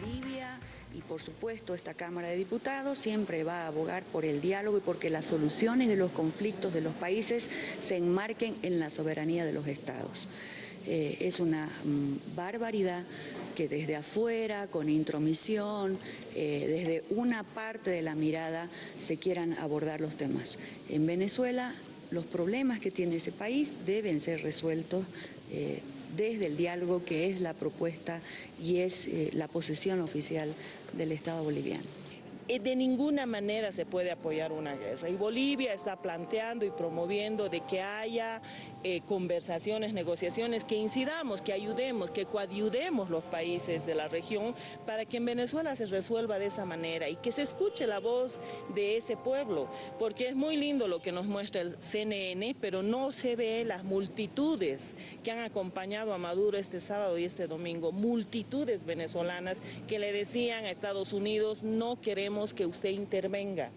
Bolivia y por supuesto esta Cámara de Diputados siempre va a abogar por el diálogo y porque las soluciones de los conflictos de los países se enmarquen en la soberanía de los estados. Eh, es una mm, barbaridad que desde afuera, con intromisión, eh, desde una parte de la mirada se quieran abordar los temas. En Venezuela los problemas que tiene ese país deben ser resueltos eh, desde el diálogo que es la propuesta y es eh, la posición oficial del Estado boliviano. Eh, de ninguna manera se puede apoyar una guerra. Y Bolivia está planteando y promoviendo de que haya eh, conversaciones, negociaciones, que incidamos, que ayudemos, que coadyudemos los países de la región para que en Venezuela se resuelva de esa manera y que se escuche la voz de ese pueblo, porque es muy lindo lo que nos muestra el CNN, pero no se ve las multitudes que han acompañado a Maduro este sábado y este domingo, multitudes venezolanas que le decían a Estados Unidos no queremos que usted intervenga.